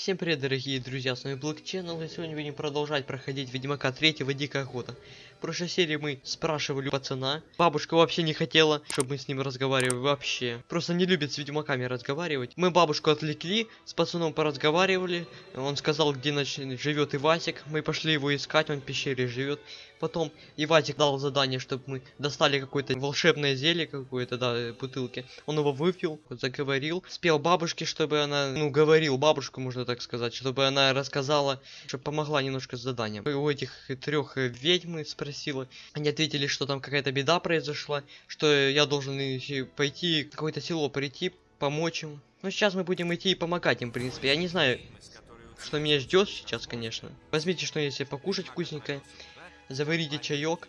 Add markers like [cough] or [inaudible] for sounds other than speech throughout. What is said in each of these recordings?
Всем привет, дорогие друзья, с вами Black Channel, и сегодня будем продолжать проходить Ведьмака 3 Дикая Охота. В прошлой серии мы спрашивали пацана, бабушка вообще не хотела, чтобы мы с ним разговаривали вообще. Просто не любит с ведьмаками разговаривать. Мы бабушку отвлекли, с пацаном поразговаривали, он сказал, где живет Ивасик, мы пошли его искать, он в пещере живет. Потом Ивасик дал задание, чтобы мы достали какое-то волшебное зелье какое-то, да, бутылки. Он его выпил, заговорил, спел бабушке, чтобы она, ну, говорил бабушку, можно так сказать, чтобы она рассказала, чтобы помогла немножко с заданием. У этих трех ведьм спросила, они ответили, что там какая-то беда произошла, что я должен пойти какое-то село прийти, помочь им. Ну, сейчас мы будем идти и помогать им, в принципе. Я не знаю, что меня ждет сейчас, конечно. Возьмите что-нибудь покушать вкусненькое заварите чаек,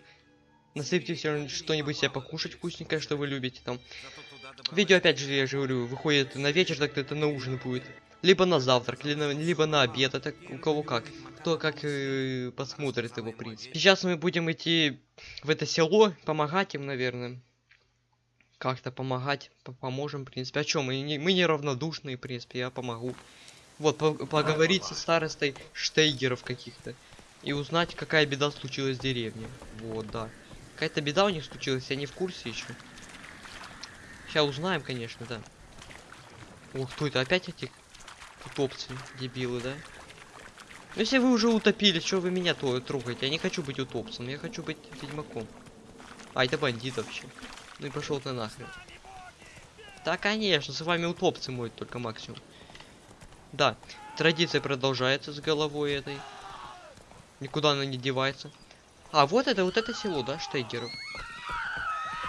насыпьте что-нибудь себе покушать вкусненькое, что вы любите там. Видео опять же, я же говорю, выходит на вечер, так это на ужин будет. Либо на завтрак, либо на, обед, это у кого как. Кто как э, посмотрит его, в принципе. Сейчас мы будем идти в это село, помогать им, наверное. Как-то помогать, поможем, в принципе. А чем? Мы не, мы не равнодушные, в принципе, я помогу. Вот, по поговорить со старостой Штейгеров каких-то и узнать, какая беда случилась в деревне. Вот, да. Какая-то беда у них случилась, я не в курсе еще. Сейчас узнаем, конечно, да. Ох, кто это? Опять эти утопцы, дебилы, да? Ну, если вы уже утопили, что вы меня то трогаете? Я не хочу быть утопцем, я хочу быть ведьмаком. А, это бандит вообще. Ну и пошел ты нахрен. Да, конечно, с вами утопцы моют только максимум. Да, традиция продолжается с головой этой. Никуда она не девается. А, вот это, вот это село, да, Штейгеров?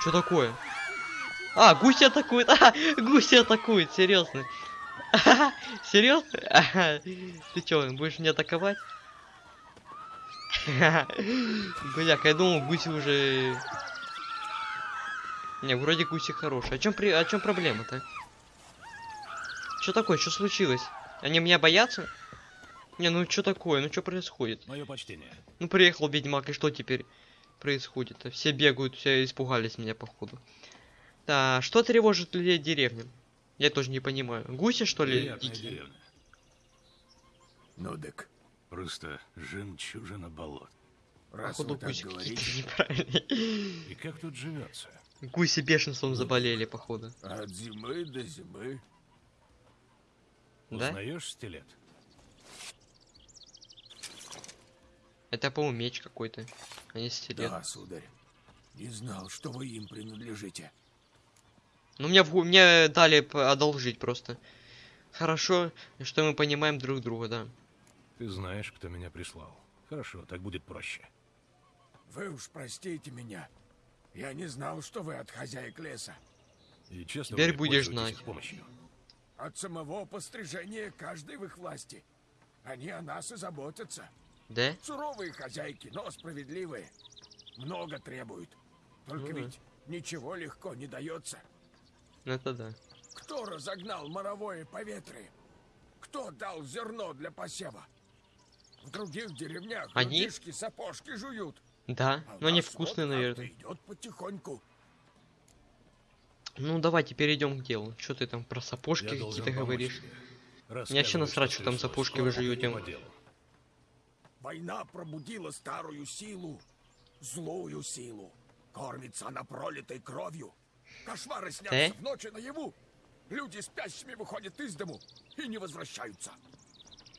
Что такое? А, гуси атакуют! [laughs] А, гуси атакуют, серьезно. [laughs] Серьезно? [laughs] Ты чё, будешь меня атаковать? [laughs] Бляк, я думал, гуси уже... Не, вроде гуси хорошие. О чем при... О чем проблема-то? Что такое? Что случилось? Они меня боятся? Не, ну что такое? Ну что происходит? Мое почтение. Ну приехал ведьмак, и что теперь происходит? -то? Все бегают, все испугались меня, походу. Да, что тревожит людей деревни? Я тоже не понимаю. Гуси, что ли? Дикие? Ну так, просто жемчужина болот. Раз Походу гуси какие-то неправильные. И как тут живется? Гуси бешенством заболели, походу. От зимы до зимы. Да? Узнаешь стилет? Это, по-моему, меч какой-то, а не стилет. Да, сударь. Не знал, что вы им принадлежите. Ну, мне, мне дали одолжить просто. Хорошо, что мы понимаем друг друга, да. Ты знаешь, кто меня прислал. Хорошо, так будет проще. Вы уж простите меня. Я не знал, что вы от хозяек леса. И честно, Теперь будешь знать. Помощью. От самого пострижения каждый в их власти. Они о нас и заботятся. Да? Суровые хозяйки, но справедливые. Много требуют. Только ну, ведь ничего легко не дается. Это да. Кто разогнал моровое поветрие? Кто дал зерно для посева? В других деревнях Они? людишки сапожки жуют. Да, а но они вкусные, вот наверное. идет потихоньку. Ну давайте перейдем к делу. Что ты там про сапожки какие-то говоришь? Мне вообще насрать, что там сапожки вы жуете. Война пробудила старую силу, злую силу. Кормится она пролитой кровью. Кошмары снятся э? в ночи наяву. Люди спящими выходят из дому и не возвращаются.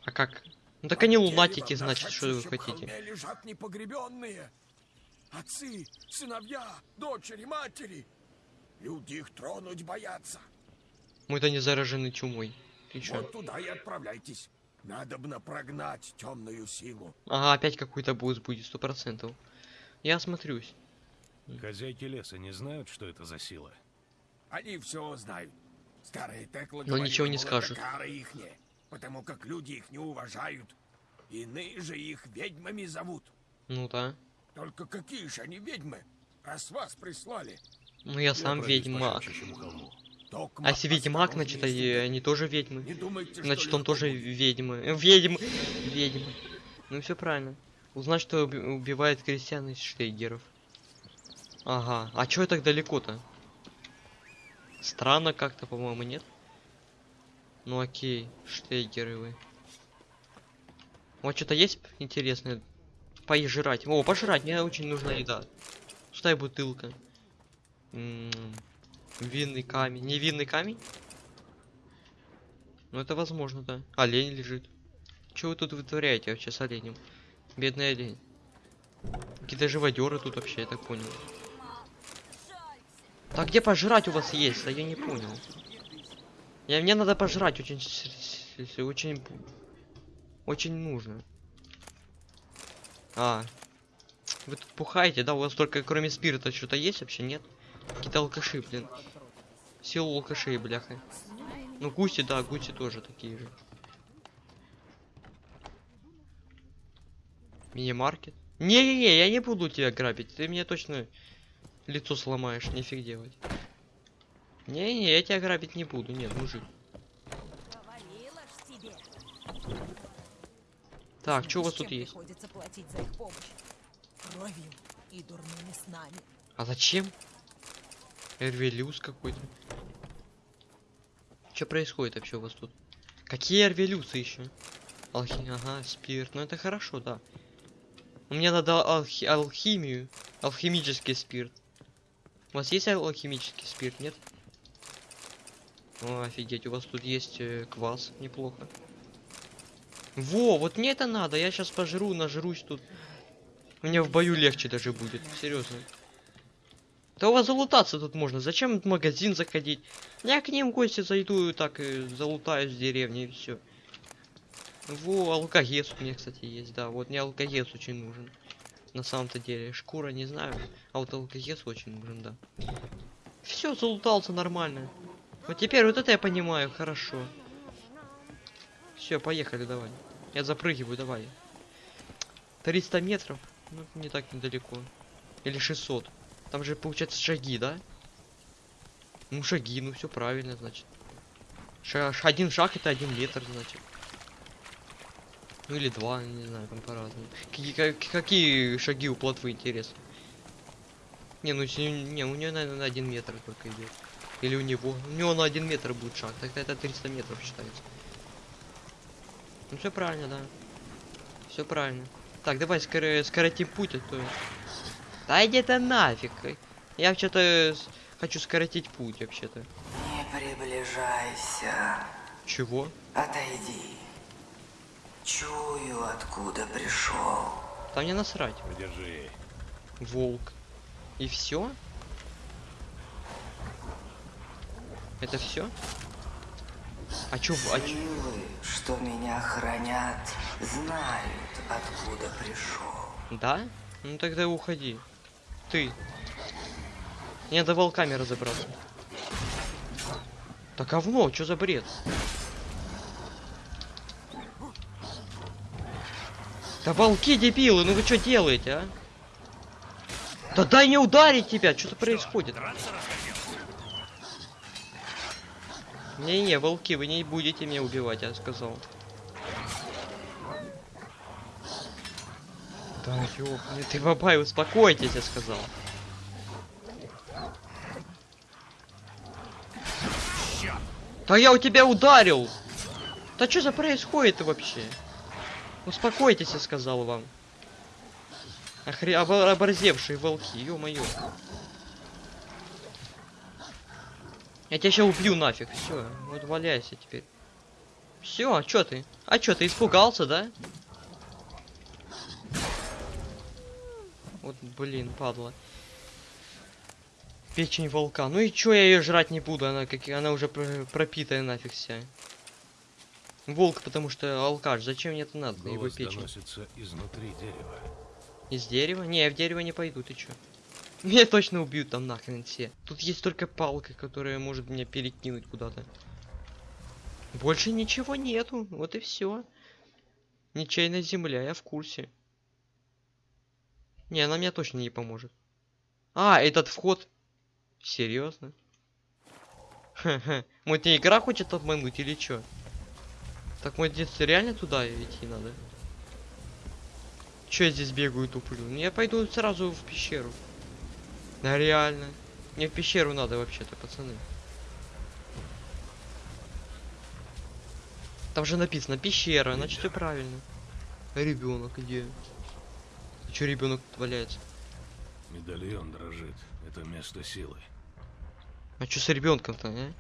А как? Ну так они лунатики, значит, что вы хотите. лежат непогребенные. Отцы, сыновья, дочери, матери. Люди их тронуть боятся. Мы-то не заражены чумой. Ты чё? Вот туда и отправляйтесь. Надобно прогнать темную силу. Ага, опять какой-то boost будет, сто процентов. Я осмотрюсь. Хозяйки леса не знают, что это за сила? Они все знают. Старые теклы Но ничего не скажут. Ихние, потому как люди их не уважают. Иные же их ведьмами зовут. Ну да. Только какие же они ведьмы, раз вас прислали? Ну я сам я ведьмак. А если ведьмак, значит, и они тоже ведьмы. Думайте, значит, он тоже ведьмы. Ведьмы. Ведьмы. Ну все правильно. Узнать, что убивает крестьян из штейгеров. Ага. А чё так далеко-то? Странно как-то, по-моему, нет? Ну окей, штейгеры вы. Вас что-то есть интересное? Пожрать. О, пожрать, мне очень нужна еда. Пустая бутылка. М, Винный камень. Не винный камень? Ну это возможно, да. Олень лежит. Что вы тут вытворяете вообще с оленем? Бедный олень. Какие-то живодеры тут вообще, я так понял. Так где пожрать у вас есть? А я не понял. Я, мне надо пожрать очень, очень, очень нужно. А, вы тут пухаете, да? У вас только кроме спирта что-то есть вообще, нет? Какие-то алкаши, блин. Силу алкашей, бляха. Ну, гуси, да, гуси тоже такие же. Мини-маркет. Не-не-не, я не буду тебя грабить. Ты мне точно лицо сломаешь, нифиг делать. Не-не, я тебя грабить не буду. Нет, мужик. Так, что у вас тут есть? А зачем? Эрвелюс какой-то. Что происходит вообще у вас тут? Какие эрвелюсы еще? Алхи... Ага, спирт. Ну это хорошо, да. Мне надо алхи- алхимию. Алхимический спирт. У вас есть ал- алхимический спирт, нет? О, офигеть, у вас тут есть э, квас, неплохо. Во, вот мне это надо, я сейчас пожру, нажрусь тут. Мне в бою легче даже будет, серьезно. Да у вас залутаться тут можно. Зачем в магазин заходить? Я к ним в гости зайду и так и залутаю с деревни и все. Во, алкогес у меня, кстати, есть, да. Вот мне алкогес очень нужен. На самом-то деле. Шкура не знаю. А вот алкогес очень нужен, да. Все, залутался нормально. Вот теперь вот это я понимаю, хорошо. Все, поехали, давай. Я запрыгиваю, давай. 300 метров? Ну, не так недалеко. Или 600. Там же получается шаги, да? Ну шаги, ну все правильно, значит. Ш- один шаг это один метр, значит. Ну или два, не знаю, там по-разному. Какие, как- какие шаги у плотвы, интересно? Не, ну не, у нее, наверное, на один метр только идет. Или у него. У него на один метр будет шаг, тогда это 300 метров считается. Ну все правильно, да. Все правильно. Так, давай скоро скоротим путь, а то... Да иди ты нафиг. Я вообще-то с- хочу скоротить путь вообще-то. Не приближайся, Чего? отойди. Чую, откуда пришел. Да мне насрать. Подержи. Волк. И все? Это все? А чё, а чё? Силы, что меня хранят, знают, откуда пришел. Да? Ну тогда уходи. Ты. Мне надо волками разобраться. Да говно, что за бред? Да волки дебилы, ну вы что делаете, а? Да дай не ударить тебя, что-то происходит. Не-не, волки, вы не будете меня убивать, я сказал. Да ёбаный ты бабай, успокойтесь, я сказал. Да я у тебя ударил! Да что за происходит вообще? Успокойтесь, я сказал вам. Охре... обо- оборзевшие волки, ё-моё. Я тебя сейчас убью нафиг, все, вот валяйся теперь. Все, а чё ты? А чё, ты испугался, да? Вот, блин, падла. Печень волка. Ну и чё я ее жрать не буду, она как она уже про- пропитая нафиг вся. Волк, потому что алкаш. Зачем мне это надо? Его Голос печень. доносится изнутри дерева. Из дерева? Не, я в дерево не пойду, ты чё? [laughs] Меня точно убьют там нахрен все. Тут есть только палка, которая может меня перекинуть куда-то. Больше ничего нету, вот и все. Ничейная земля, я в курсе. Не, она мне точно не поможет. А, этот вход. Серьезно? [laughs] Ха-ха. Мой ты игра хочет обмануть или чё? Так мой детство реально туда идти надо? Че я здесь бегаю туплю? Ну, Я пойду сразу в пещеру. Да реально. Мне в пещеру надо вообще-то, пацаны. Там же написано пещера, значит все правильно. Ребенок где? Че ребенок валяется? Медальон дрожит. Это место силы. А что с ребенком-то, а?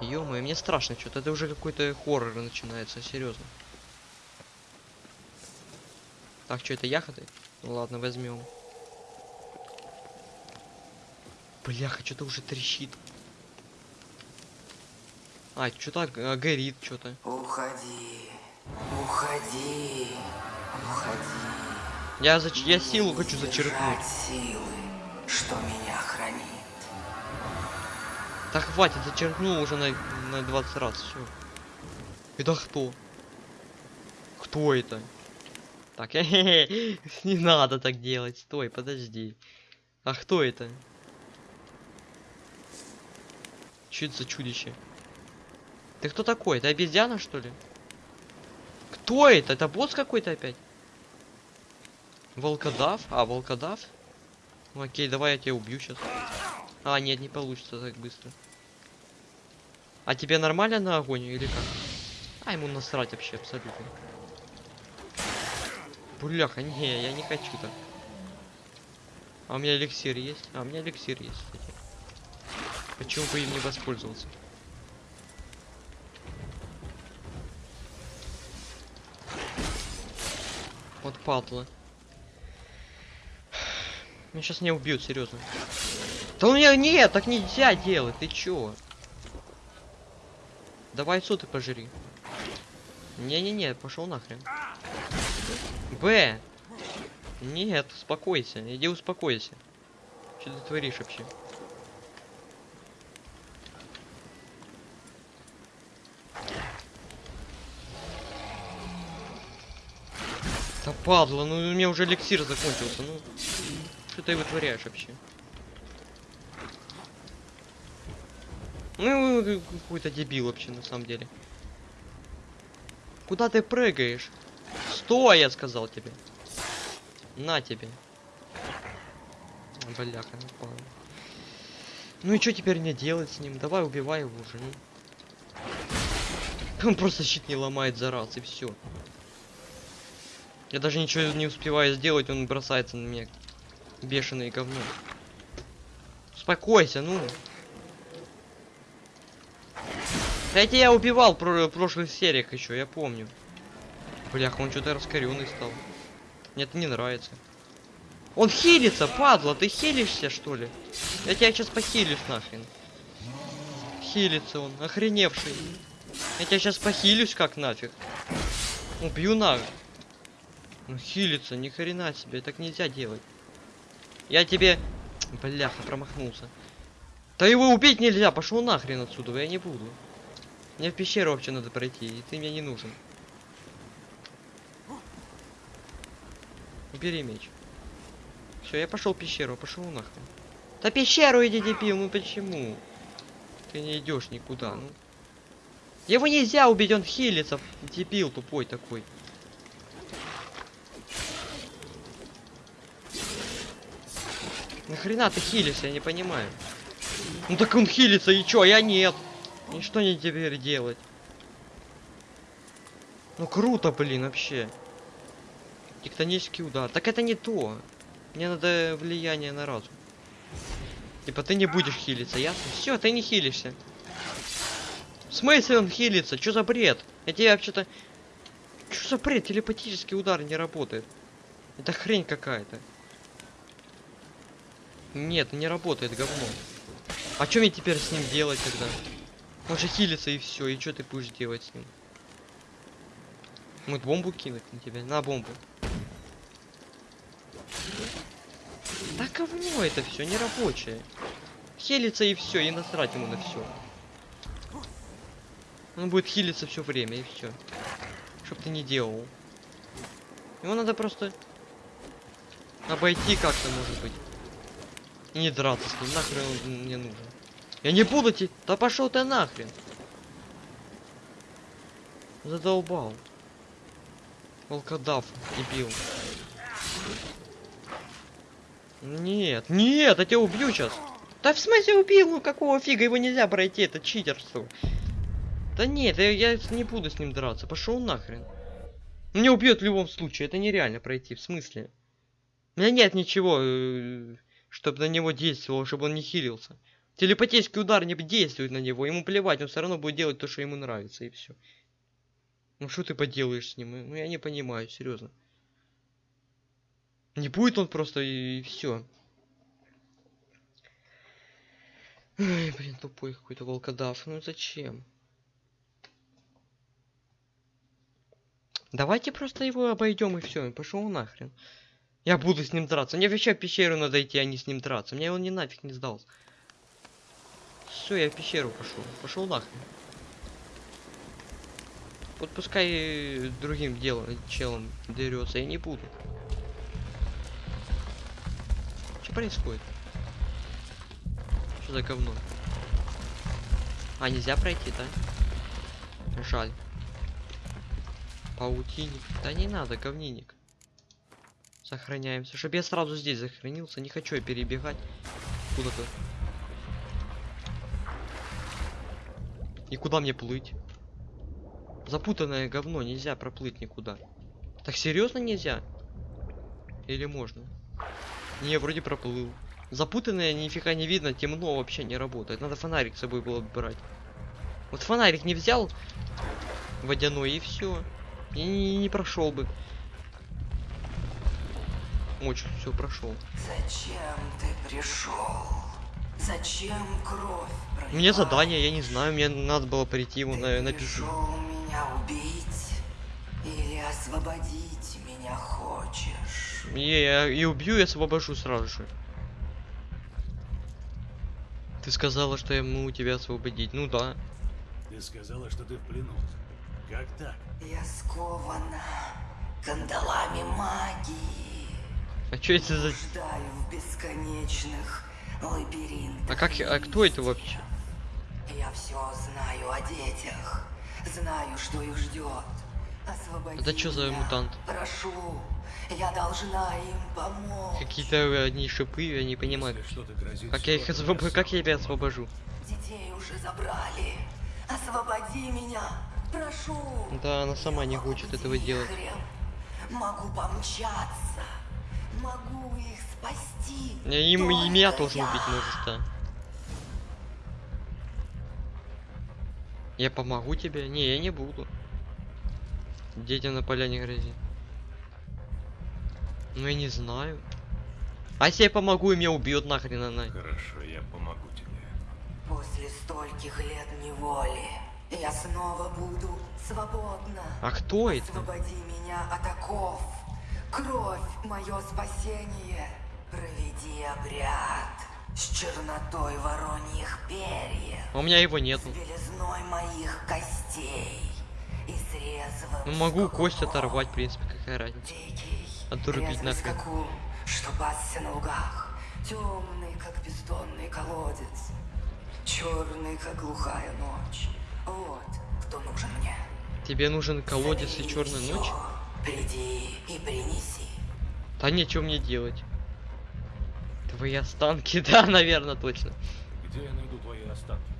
Ё мне страшно что-то. Это уже какой-то хоррор начинается, серьезно. Так, что это яхоты? Ну ладно, возьмем. Бляха, что-то уже трещит. А, что-то а, горит, что-то. Уходи, уходи, уходи. Я, зач... я силу хочу зачеркнуть. силы, что меня хранит. Да хватит, зачеркнул уже на, на 20 раз, все. Это кто? Кто это? Так, [laughs] не надо так делать, стой, подожди. А кто это? Что это за чудище? Ты кто такой? Это обезьяна, что ли? Кто это? Это босс какой-то опять? Волкодав? А, волкодав? Ну, окей, давай я тебя убью сейчас. А, нет, не получится так быстро. А тебе нормально на огонь или как? А, ему насрать вообще абсолютно. Бляха, не, я не хочу так. А у меня эликсир есть? А, у меня эликсир есть. Почему бы им не воспользоваться? Вот падла. Меня сейчас не убьют, серьезно. Да у меня нет, так нельзя делать, ты чё? Давай суд и пожри. Не-не-не, пошел нахрен. Б. Нет, успокойся, иди успокойся. Что ты творишь вообще? Да падла, ну у меня уже эликсир закончился, ну. Что ты вытворяешь вообще? Ну, какой-то дебил вообще, на самом деле. Куда ты прыгаешь? Стой, я сказал тебе. На тебе. Бляха, напал. Ну и что теперь мне делать с ним? Давай убивай его уже, ну. Он просто щит не ломает за раз, и все. Я даже ничего не успеваю сделать, он бросается на меня. Бешеное говно. Успокойся, ну. Это я убивал в прошлых сериях еще, я помню. Блях, он что-то раскоренный стал. Мне это не нравится. Он хилится, падла, ты хилишься, что ли? Я тебя сейчас похилишь нахрен. Хилится он, охреневший. Я тебя сейчас похилюсь как нафиг. Убью на. Ну хилится, ни хрена себе, так нельзя делать. Я тебе... Бляха, промахнулся. Да его убить нельзя, пошел нахрен отсюда, я не буду. Мне в пещеру вообще надо пройти, и ты мне не нужен. Убери меч. Все, я пошел в пещеру, пошел нахрен. Да пещеру иди, дебил, ну почему? Ты не идешь никуда, ну. Его нельзя убить, он хилится, дебил тупой такой. Нахрена ты хилишься, я не понимаю. Ну так он хилится, и чё, я нет. И что мне теперь делать? Ну круто, блин, вообще. Тектонический удар. Так это не то. Мне надо влияние на разум. Типа ты не будешь хилиться, ясно? Все, ты не хилишься. В смысле он хилится? Что за бред? Я тебе вообще-то... Что за бред? Телепатический удар не работает. Это хрень какая-то. Нет, не работает, говно. А что мне теперь с ним делать тогда? Он же хилится и все, и что ты будешь делать с ним? Мы бомбу кинуть на тебя? На бомбу. Да говно это все, не рабочее. Хилится и все, и насрать ему на все. Он будет хилиться все время и все. Чтоб ты не делал. Его надо просто обойти как-то, может быть. И не драться с ним, нахрен он мне нужен. Я не буду тебе... Да пошел ты нахрен. Задолбал. Волкодав, дебил. Нет, нет, я тебя убью сейчас. Да в смысле убил? Ну какого фига его нельзя пройти? Это читерство. Да нет, я, я не буду с ним драться. Пошел нахрен. Меня убьет в любом случае, это нереально пройти, в смысле? У меня нет ничего, чтобы на него действовало, чтобы он не хилился. Телепатический удар не действует на него, ему плевать, он все равно будет делать то, что ему нравится, и все. Ну что ты поделаешь с ним? Ну я не понимаю, серьезно. Не будет он просто и, и все. Ой, блин, тупой какой-то волкодав. Ну зачем? Давайте просто его обойдем и все. Пошел нахрен. Я буду с ним драться. Мне вообще в пещеру надо идти, а не с ним драться. Мне он не нафиг не сдался. Все, я в пещеру пошел. Пошел нахрен. Вот пускай другим делом, челом дерется, я не буду. Что происходит? Что за говно? А, нельзя пройти, да? Жаль. Паутинник. Да не надо, говниник. Сохраняемся. Чтобы я сразу здесь сохранился. Не хочу я перебегать куда-то. И куда мне плыть? Запутанное говно, нельзя проплыть никуда. Так серьезно нельзя? Или можно? Не, вроде проплыл. Запутанное нифига не видно, темно вообще не работает. Надо фонарик с собой было брать. Вот фонарик не взял водяной и все. И не, не прошел бы. Очень все прошел. Зачем ты пришел? Зачем кровь? Мне задание, я не знаю, мне надо было прийти его на, на пришел меня убить или освободить меня хочешь? И, я, и убью и освобожу сразу же. Ты сказала, что я могу тебя освободить. Ну да. Ты сказала, что ты в плену. Как так? Я скована кандалами магии. А что это за... В бесконечных. А как... А кто это вообще? Я все знаю о детях. Знаю, что их ждет. Освободи Это что за мутант? Прошу, я должна им помочь. Какие-то одни шипы, я не понимаю. Как я их скоро, освоб... я Как я тебя освобожу? Детей уже забрали. Освободи меня. Прошу. Да, она сама не хочет этого делать. Могу помчаться. Могу их спасти. Я им и меня тоже я. убить может, да. Я помогу тебе? Не, я не буду. Детям на поляне грози. Ну я не знаю. А если я помогу, и меня убьет нахрен она. Хорошо, я помогу тебе. После стольких лет неволи я снова буду свободна. А кто это? Освободи меня от оков. Кровь — мое спасение. Проведи обряд с чернотой вороньих перьев. У меня его нету. белизной моих костей. И Ну могу кость оторвать, в принципе, какая разница. Отрубить нахрен. скакун, что пасся на лугах. Темный, как бездонный колодец. Черный, как глухая ночь. Вот кто нужен мне. Тебе нужен колодец и Забери черная ночь? Приди и принеси. Да нечего мне делать. Твои останки, [laughs] да, наверное, точно. Где я найду твои останки?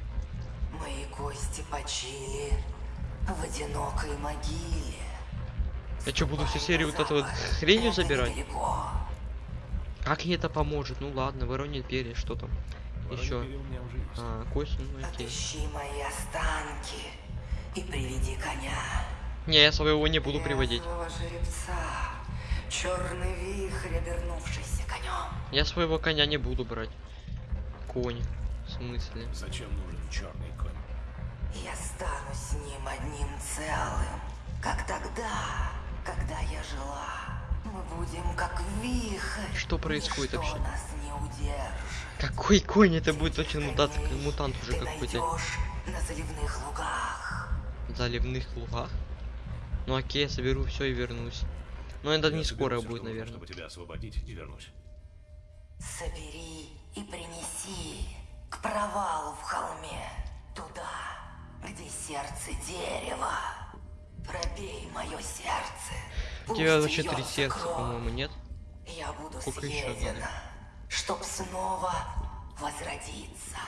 Мои кости почили в одинокой могиле. Я что, буду всю серию вот эту вот хренью забирать? Как ей это поможет? Ну ладно, воронит перья, что там? Еще. А, кость, ну окей. Отыщи мои останки и приведи коня. Не, я своего не буду приводить. Жеребца, черный вихрь, обернувшийся конем. Я своего коня не буду брать. Конь. В смысле? Зачем нужен черный конь? Я стану с ним одним целым, как тогда, когда я жила. Мы будем как вихрь. Что происходит Ничто вообще? нас не удержит. Какой конь? Это будет точно мутант, мутант уже какой-то. на заливных лугах. Заливных лугах? Ну окей, я соберу все и вернусь. Но это Я не скоро всё, будет, наверное. Чтобы тебя освободить и вернусь. Собери и принеси к провалу в холме, туда, где сердце дерева. Пробей мое сердце. У тебя вообще три сердца, по-моему, нет? Я буду Сколько съедена, чтоб снова возродиться.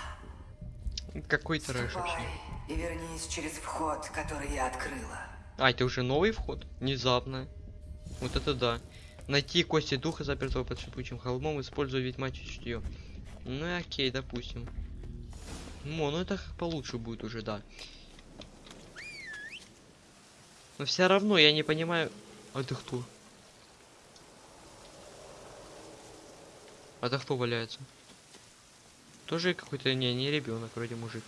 Какой трэш вообще. и вернись через вход, который я открыла. А, это уже новый вход? Внезапно. Вот это да. Найти кости духа, запертого под шипучим холмом, используя ведьмачье чутье. Ну и окей, допустим. Ну, ну это получше будет уже, да. Но все равно я не понимаю... А это кто? А это кто валяется? Тоже какой-то... Не, не ребенок, вроде мужик.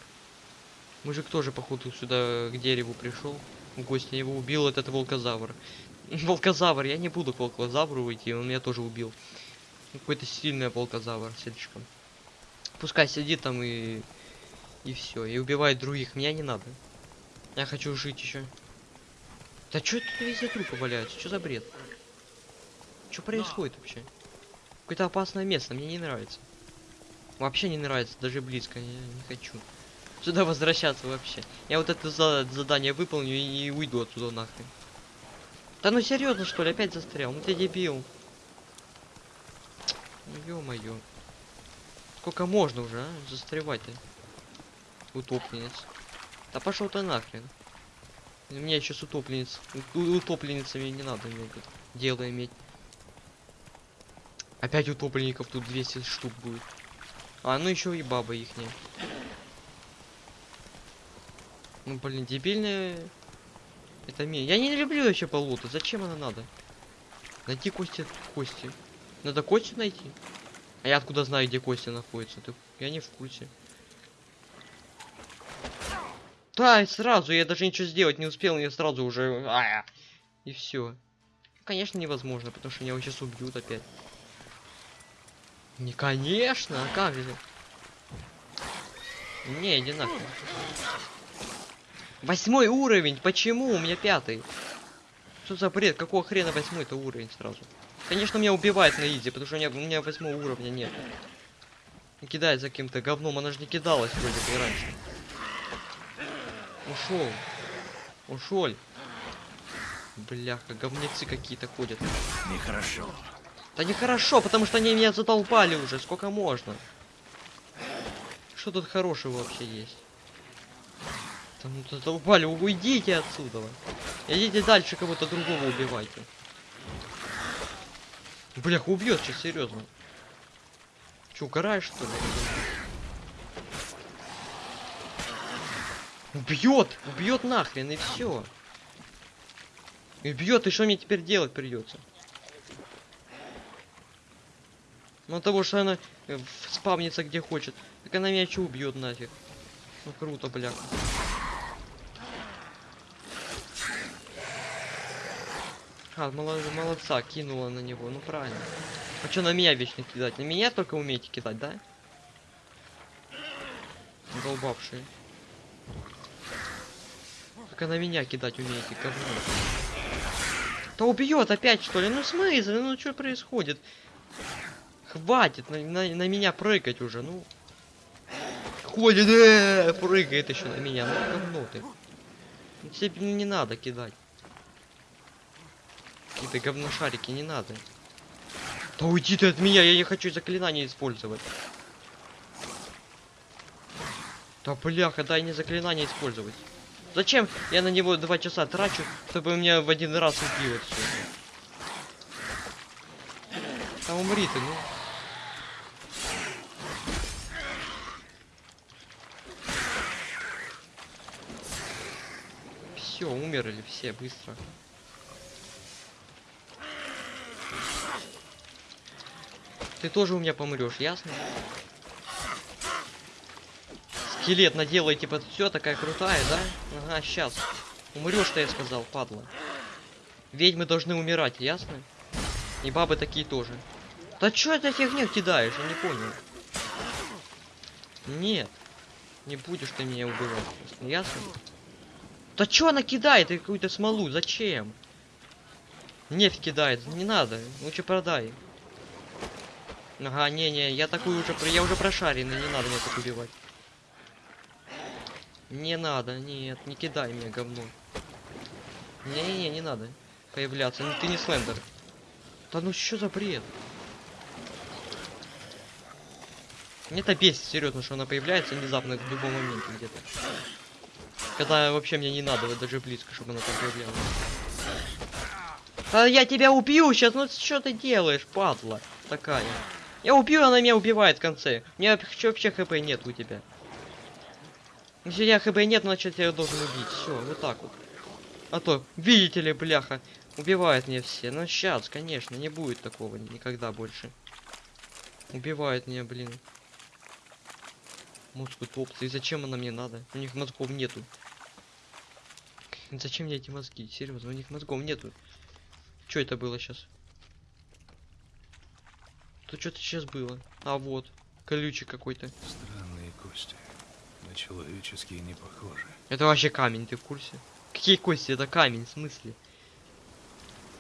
Мужик тоже, походу, сюда к дереву пришел. В его убил этот волкозавр. Волкозавр, я не буду к волкозавру идти, он меня тоже убил. Какой-то сильный волкозавр слишком. Пускай сидит там и... И все, и убивает других. Меня не надо. Я хочу жить еще. Да что тут везде трупы валяются? Что за бред? Что происходит вообще? Какое-то опасное место, мне не нравится. Вообще не нравится, даже близко, я не хочу. Сюда возвращаться вообще. Я вот это за- задание выполню и уйду отсюда нахрен. Да ну серьезно что ли, опять застрял? Ну ты дебил. Ё-моё. Сколько можно уже, а? Застревать-то. Утопленец. Да пошел ты нахрен. У меня еще с утопленец. У- утопленницами не надо мне тут дело иметь. Опять утопленников тут 200 штук будет. А, ну еще и баба ихняя. Ну блин, дебильная. Это ми. Я не люблю вообще болото. Зачем она надо? Найти кости кости. Надо кости найти. А я откуда знаю, где кости находятся? Ты... Я не в курсе. Да, и сразу, я даже ничего сделать не успел, мне сразу уже... а, И все. Конечно, невозможно, потому что меня сейчас убьют опять. Не, конечно, а как же? Не, иди нахуй. Восьмой уровень, почему? У меня пятый. Что за бред? Какого хрена восьмой это уровень сразу? Конечно, меня убивает на изи, потому что у меня, у меня восьмого уровня нет. И Кидает за каким-то говном, она же не кидалась вроде бы и раньше. Ушел. Ушел. Бляха, говнецы какие-то ходят. Нехорошо. Да нехорошо, потому что они меня задолбали уже, сколько можно. Что тут хорошего вообще есть? Да ну задолбали, уйдите отсюда. Идите дальше кого-то другого убивайте. Блях, убьет сейчас, серьезно. Че, угораешь что ли? Убьет! Убьет нахрен и все. Убьет, и что мне теперь делать придется? Ну того, что она э, спавнится где хочет. Так она меня что убьет нафиг. Ну круто, бляха. А, моло- молодца, кинула на него, ну правильно. А что на меня вечно кидать? На меня только умеете кидать, да? Долбавшие. Только на меня кидать умеете, говно. Да убьет опять что ли? Ну смысл? Ну что происходит? Хватит на, на- на меня прыгать уже, ну. Ходит, э, прыгает еще на меня, ну говно ты. Тебе не надо кидать. Какие-то говношарики не надо. Да уйди ты от меня, я не хочу заклинания использовать. Да бляха, дай не заклинание использовать. Зачем я на него два часа трачу, чтобы меня в один раз убило все? Да умри ты, ну. Все, умерли все быстро. Ты тоже у меня помрешь, ясно? Скелет наделай, типа, все такая крутая, да? Ага, сейчас. Умрешь, что я сказал, падла. Ведьмы должны умирать, ясно? И бабы такие тоже. Да чё это фигню кидаешь? Я не понял. Нет. Не будешь ты меня убивать, ясно? Да чё она кидает какую-то смолу? Зачем? Нефть кидает, не надо, лучше продай. Ага, не-не, я такую уже, я уже прошаренный, не надо меня так убивать. Не надо, нет, не кидай меня, говно. Не-не-не, не надо появляться, ну ты не Слендер. Да ну что за бред? Мне это бесит, серьезно, что она появляется внезапно в любом моменте где-то. Когда вообще мне не надо вот даже близко, чтобы она там появлялась. А я тебя убью сейчас, ну что ты делаешь, падла такая? Я убью, она меня убивает в конце. Меня вообще вообще хп нет у тебя. Если тебя хп нет, значит я должен убить. Все, вот так вот. А то, видите ли, бляха, убивает меня все. Ну сейчас, конечно, не будет такого никогда больше. Убивает меня, блин. Мозг утопцы. И зачем она мне надо? У них мозгов нету. Зачем мне эти мозги? Серьезно, у них мозгов нету. Что это было сейчас? То что-то сейчас было. А вот, колючий какой-то. Странные кости. На человеческие не похожи. Это вообще камень, ты в курсе? Какие кости? Это камень, в смысле?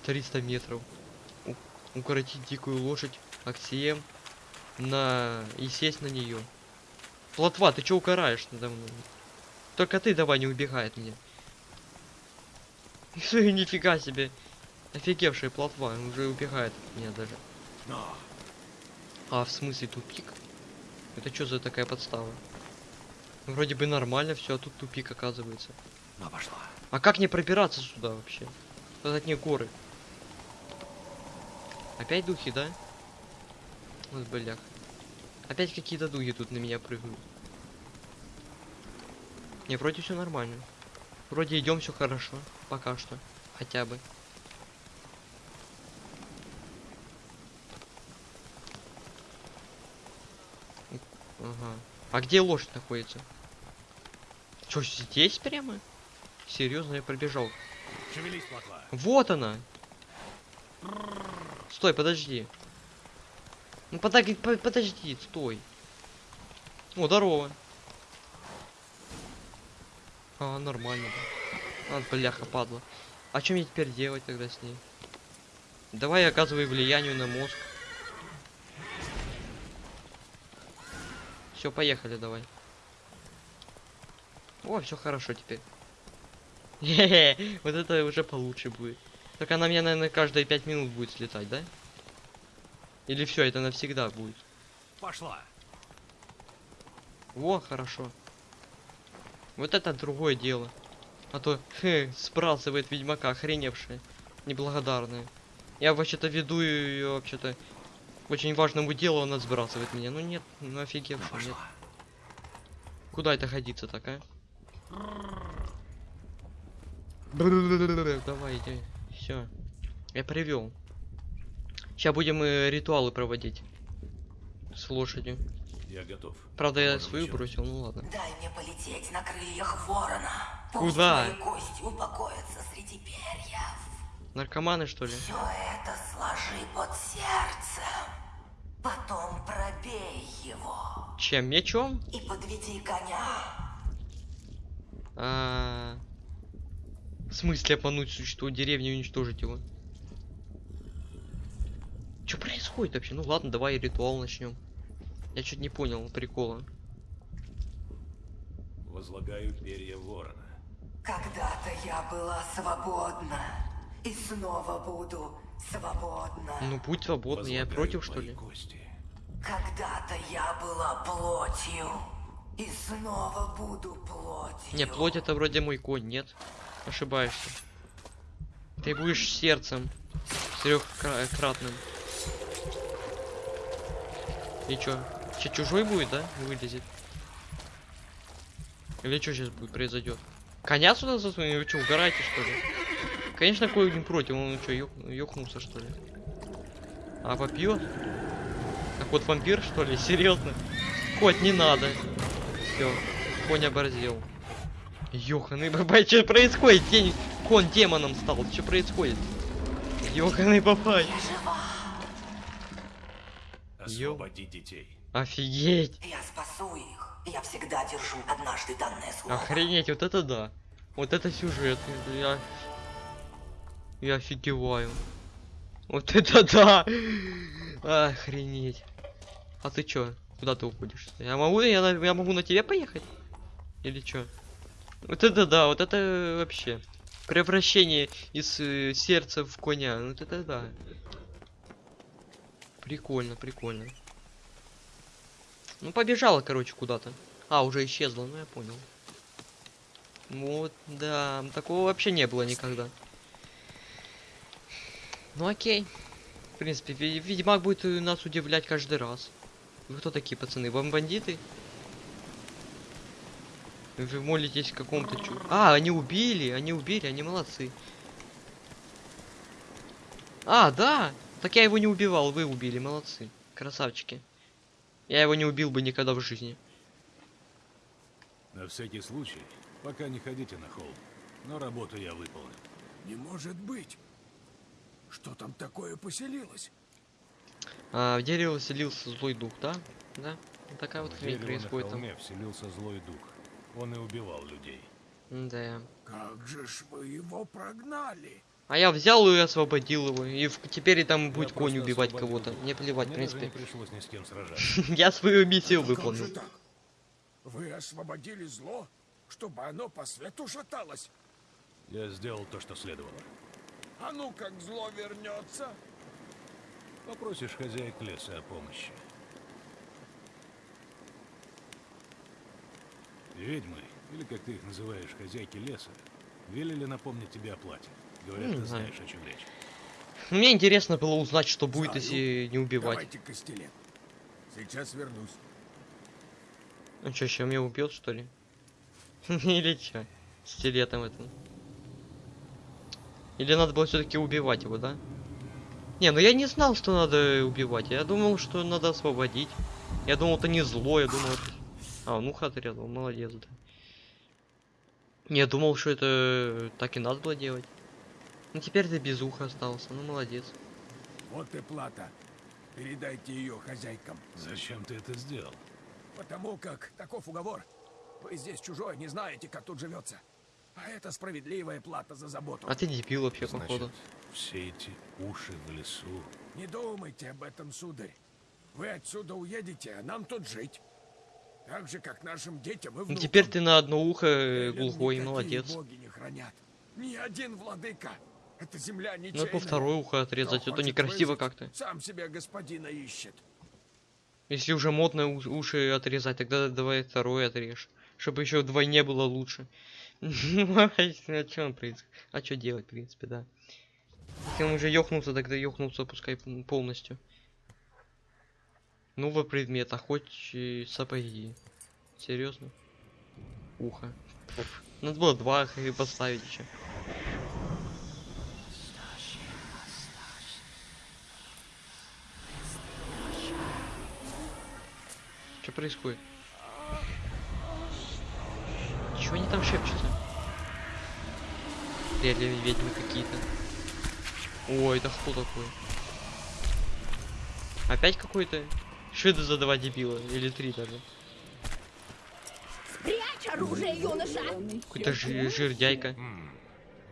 300 метров. У- укоротить дикую лошадь Аксием на... и сесть на нее. Плотва, ты чё укараешь надо мной? Только ты давай не убегай от меня. [laughs] Нифига себе. Офигевшая плотва, уже убегает от меня даже. А, в смысле тупик? Это что за такая подстава? Вроде бы нормально все, а тут тупик оказывается. но пошла. А как мне пробираться сюда вообще? Тут одни горы. Опять духи, да? Вот блях. Опять какие-то духи тут на меня прыгают. Не, вроде все нормально. Вроде идем все хорошо. Пока что. Хотя бы. Ага. А где лошадь находится? Чё, здесь прямо? Серьезно, я пробежал. Шевелись. Вот она. Стой, подожди. Ну подай- по- подожди, стой. О, здорово. А, нормально. А, бляха, падла. А что мне теперь делать тогда с ней? Давай оказывай влияние на мозг. Все, поехали, давай. О, все хорошо теперь. [laughs] Вот это уже получше будет. Так она мне, наверное, каждые пять минут будет слетать, да? Или все, это навсегда будет? Пошла. Во, хорошо. Вот это другое дело. А то, хе, сбрасывает ведьмака, охреневшая. Неблагодарная. Я вообще-то веду ее, вообще-то, очень важному делу, она сбрасывает меня. Ну нет, ну Но офигевшая, нет. Куда это ходиться так, а? Давай, иди. Все. Я привел. Сейчас будем э, ритуалы проводить. С лошадью. Я готов. Правда, я Можем свою начать. бросил, ну ладно. Дай мне полететь на крыльях ворона. Пусть Куда? мои кости упокоятся среди перьев. Наркоманы, что ли? Все это сложи под сердцем. Потом пробей его. Чем? Мечом? И подведи коня. А... В смысле обмануть существо деревни и уничтожить его? Что происходит вообще? Ну ладно, давай ритуал начнем. Я чуть не понял прикола. Возлагаю перья ворона. Когда-то я была свободна. И снова буду свободна. Ну будь свободный, я против что ли? кости. Когда-то я была плотью. И снова буду плотью. Не, плоть это вроде мой конь, нет? Ошибаешься. Ты будешь сердцем. Трехкратным. И чё? Че, чужой будет, да? Вылезет. Или что сейчас будет произойдет? Коня сюда засунуть? Вы что, угораете что ли? Конечно, кой не против, он что, ёкнулся что ли? А попьет? А кот вампир что ли? [laughs] Серьезно? Кот, не надо. Все, конь оборзел. Ёханый [laughs] бабай, что происходит? День... Кон демоном стал, что происходит? Ёханый бабай. Освободи детей. Офигеть. Я спасу их. Я всегда держу однажды данное слово. Охренеть, вот это да. Вот это сюжет. Я... Я офигеваю. Вот это [laughs] да! Охренеть. А ты чё? Куда ты уходишь? Я могу, я, я могу на тебе поехать? Или чё? Вот это да, вот это вообще. Превращение из э, сердца в коня. Вот это да. Прикольно, прикольно. Ну побежала, короче, куда-то. А, уже исчезла, ну я понял. Вот, да, такого вообще не было никогда. Ну окей. В принципе, Ведьмак будет нас удивлять каждый раз. Вы кто такие, пацаны? Вам бандиты? Вы молитесь какому-то чу... А, они убили, они убили, они молодцы. А, да! Так я его не убивал, вы убили, молодцы. Красавчики. Я его не убил бы никогда в жизни. На всякий случай, пока не ходите на холм. Но работу я выполню. Не может быть. Что там такое поселилось? А, в дерево селился злой дух, да? Да? Такая вот В хрень происходит там. вселился злой дух. Он и убивал людей. Да. Как же ж вы его прогнали? А я взял и освободил его. И в- теперь и там будет конь просто убивать кого-то. дух. Не плевать, в Мне даже принципе. не пришлось ни с кем сражаться. [laughs] Я свою миссию Как же выполнил. так? Вы освободили зло, чтобы оно по свету шаталось? Я сделал то, что следовало. А ну как зло вернется? Попросишь хозяек леса о помощи. Ведьмы, или как ты их называешь, хозяйки леса, велели напомнить тебе о плате. Говорят, Не ты знаю. знаешь, о чем речь. Мне интересно было узнать, что будет, Знаю. если не убивать. Давайте костелет. Сейчас вернусь. Ну чё, сейчас меня убьет, что ли? [laughs] Или чё? Стилетом это. Или надо было все-таки убивать его, да? Не, ну я не знал, что надо убивать. Я думал, что надо освободить. Я думал, это не зло, я думал, это... А, ухо отрезал, молодец, да. Не, Я думал, что это так и надо было делать. Ну теперь ты без уха остался, ну молодец. Вот и плата. Передайте ее хозяйкам. Зачем ты это сделал? Потому как таков уговор. Вы здесь чужой, не знаете, как тут живется. А это справедливая плата за заботу. А ты дебил вообще, походу. Значит, все эти уши в лесу. Не думайте об этом, сударь. Вы отсюда уедете, а нам тут жить. Так же, как нашим детям и Ну внукам. теперь ты на одно ухо э, глухой, молодец. боги не хранят. Ни один владыка. Эта земля Надо ничейная. по второе ухо отрезать, это хочет некрасиво как-то. Сам себе господина ищет. Если уже модно уши отрезать, тогда давай второе отрежь. Чтобы еще вдвойне было лучше. Ну, а что он принципе? А что делать, в принципе, да. Если он уже ёхнулся, тогда ёхнулся, пускай полностью. Новый предмет, а хоть сапоги. Серьезно? Ухо. Надо было два и поставить еще. Что происходит? Чего они там шепчутся? Реально ведьмы какие-то. Ой, да кто такой? Опять какой-то? Что это за два дебила? Или три даже? Прячь оружие, юноша! Какой-то жи- жирдяйка.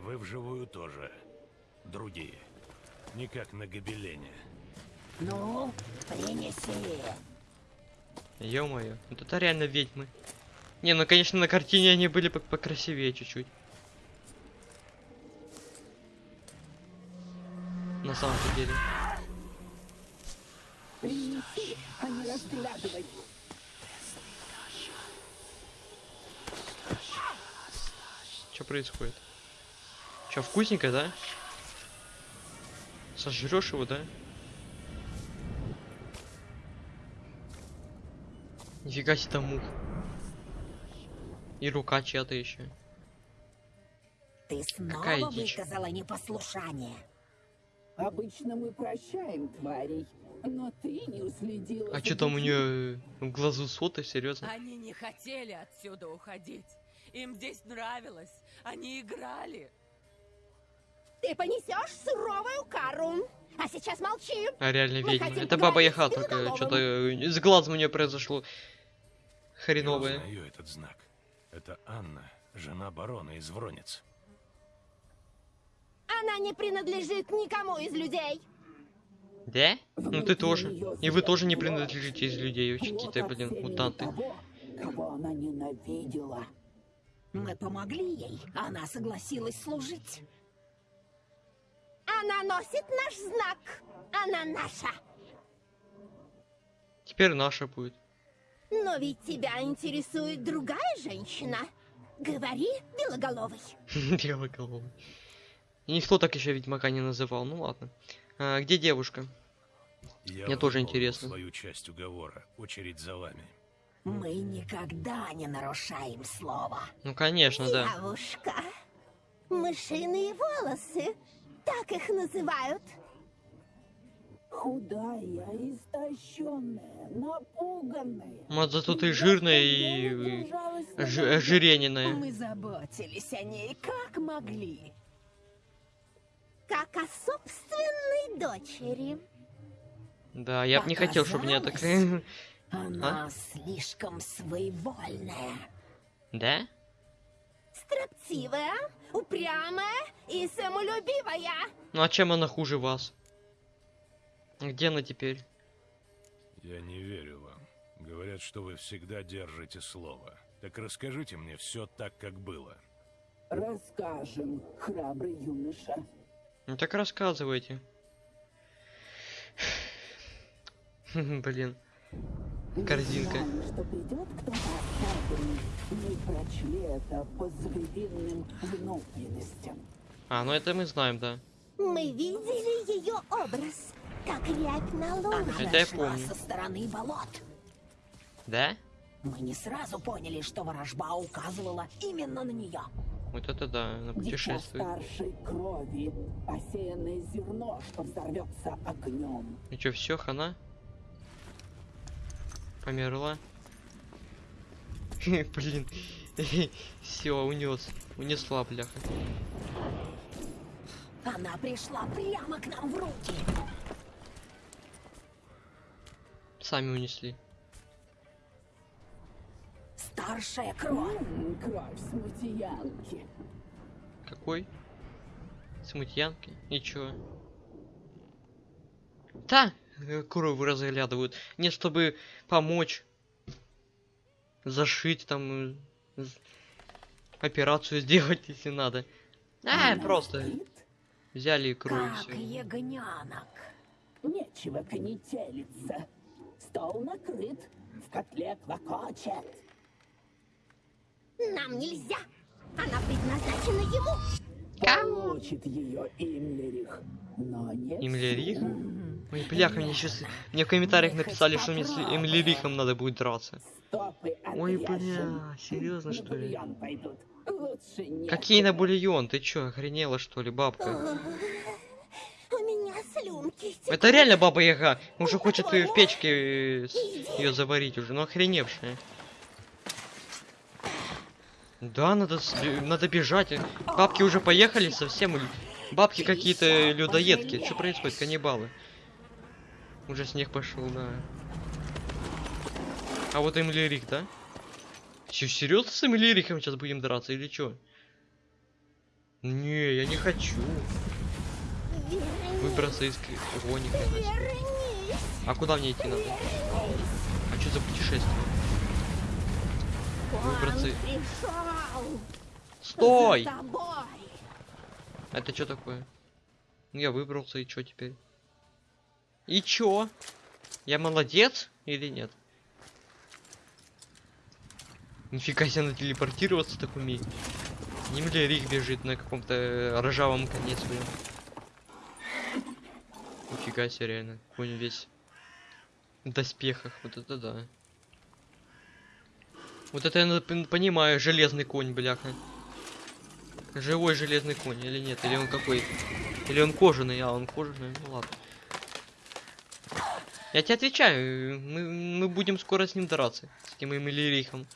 Вы вживую тоже. Другие. Не как на гобелене. Ну, принеси. Ё-моё, вот это реально ведьмы. Не, ну конечно на картине они были по- покрасивее чуть-чуть. На самом деле. Что происходит? Что, вкусненько, да? Сожрешь его, да? Нифига себе там мух. И рука чья-то еще. Ты снова Какая дичь. выказала непослушание. Обычно мы прощаем тварей, но ты не уследила. А что там у нее в глазу соты, серьезно? Они не хотели отсюда уходить. Им здесь нравилось. Они играли. Ты понесешь суровую кару. А сейчас молчи. А реально ведьма. Это баба Яха, только что-то с глазом у нее произошло Я хреновое. узнаю этот знак. Это Анна, жена барона из Вронец. Она не принадлежит никому из людей. Да? Ну ты тоже. И вы тоже не принадлежите из людей, Плод какие-то, блин, мутанты. Того, кого она ненавидела. Мы помогли ей. Она согласилась служить. Она носит наш знак. Она наша. Теперь наша будет. Но ведь тебя интересует другая женщина. Говори, белоголовый. [laughs] Белоголовый. И никто так еще Ведьмака не называл. Ну ладно. А, где девушка? Я Мне тоже интересно. свою часть уговора. Очередь за вами. Мы никогда не нарушаем слова. Ну конечно, да. Девушка. Мышиные волосы. Так их называют. Худая, истощенная, напуганная. Вот зато ты жирная и на ж- ожирененная. Мы заботились о ней как могли. Как о собственной дочери. Да, я бы не хотел, чтобы меня так... Показалось. Она слишком своевольная. Да? Строптивая, упрямая и самолюбивая. Ну а чем она хуже вас? Где она теперь? Я не верю вам. Говорят, что вы всегда держите слово. Так расскажите мне все так, как было. Расскажем, храбрый юноша. Ну так рассказывайте. [laughs] Блин. Корзинка. Что придет кто-то особенный. Мы прочли это по звериным внутренностям. А, ну это мы знаем, да. Мы видели ее образ, как рябь на Она луне. Это я помню. со стороны болот. Да? Мы не сразу поняли, что ворожба указывала именно на нее. Вот это да, на Дитя путешествие. старшей крови, посеянное зерно, что взорвется огнем. Ну чё, все, хана? Померла. [laughs] Блин. [laughs] Все, унес. Унесла, бляха. Она пришла прямо к нам в руки. Сами унесли. Старшая кровь. М, Кровь смутьянки. Какой? Смутьянки? И чё? Да, э, кровь разглядывают. Не чтобы помочь. Зашить там. э, Операцию сделать, [laughs] если надо. А, просто Спит? взяли кровь и Как все. ягненок. Нечего конетелиться. Стол накрыт, в котле клокочет. Нам нельзя. Она предназначена ему. Получит ее Имлерих, но не Имлерих? Ой, бляха, мне сейчас... Мне в комментариях написали, что мне с Эмилирихом надо будет драться. Ой, бля, серьезно, что ли? нет. Какие на бульон? Ты чё, охренела что ли, бабка? Слюнки. Это реально баба Яга. Уже хочет и в печке ее заварить уже, ну охреневшая. Да, надо, с- надо бежать. Бабки уже поехали совсем. Бабки какие-то людоедки. Что происходит, каннибалы? Уже снег пошел, да. А вот Эмилирик, да? Че, серьезно с Эмилириком сейчас будем драться или чё? Не, я не хочу. Выбраться из гоника. А куда мне идти надо? А что за путешествие? Выбраться. Стой! Это что такое? Ну я выбрался и что теперь? И чё? Я молодец или нет? Нифига себе на телепортироваться так умеет. Немля Рик бежит на каком-то э, ржавом коне своем. Нифига себе реально. Конь весь в доспехах. Вот это да. Вот это я понимаю, железный конь, бляха. Живой железный конь или нет? Или он какой? Или он кожаный? А, он кожаный. Ну ладно. Я тебе отвечаю, мы, мы будем скоро с ним драться. С этим Эмилирихом.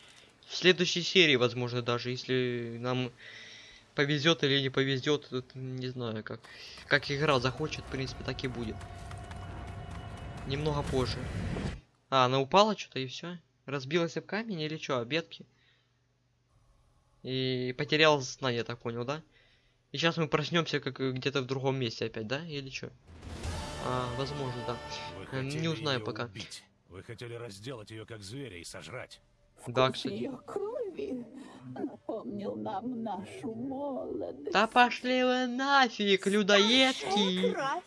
В следующей серии, возможно, даже, если нам повезет или не повезет, тут не знаю, как, как игра захочет, в принципе, так и будет. Немного позже. А, она упала что-то и все? Разбилась об камень или что, обедки? И потерял сознание, я так понял, да? И сейчас мы проснемся как где-то в другом месте опять, да? Или что? А, возможно, да. Вы Э, не узнаю пока. убить. Вы хотели разделать ее как зверя и сожрать. Да, кстати. Крови напомнил нам нашу молодость. Да пошли вы нафиг, людоедки! Кровь.